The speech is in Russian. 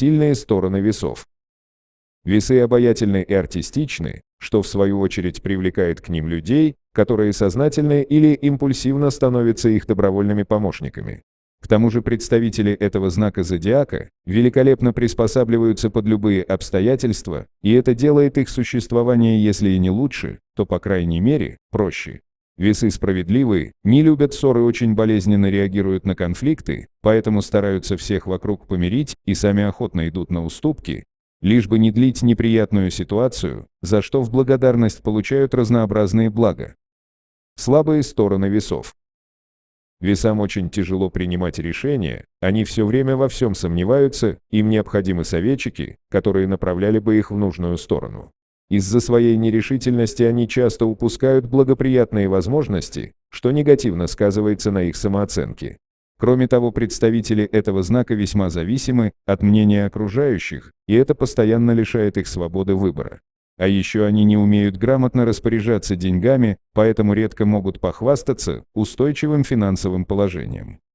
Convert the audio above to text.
Сильные стороны весов. Весы обаятельны и артистичны, что в свою очередь привлекает к ним людей, которые сознательно или импульсивно становятся их добровольными помощниками. К тому же представители этого знака зодиака великолепно приспосабливаются под любые обстоятельства, и это делает их существование, если и не лучше, то по крайней мере, проще. Весы справедливые, не любят ссоры, очень болезненно реагируют на конфликты, поэтому стараются всех вокруг помирить и сами охотно идут на уступки, лишь бы не длить неприятную ситуацию, за что в благодарность получают разнообразные блага. Слабые стороны весов. Весам очень тяжело принимать решения, они все время во всем сомневаются, им необходимы советчики, которые направляли бы их в нужную сторону. Из-за своей нерешительности они часто упускают благоприятные возможности, что негативно сказывается на их самооценке. Кроме того, представители этого знака весьма зависимы от мнения окружающих, и это постоянно лишает их свободы выбора. А еще они не умеют грамотно распоряжаться деньгами, поэтому редко могут похвастаться устойчивым финансовым положением.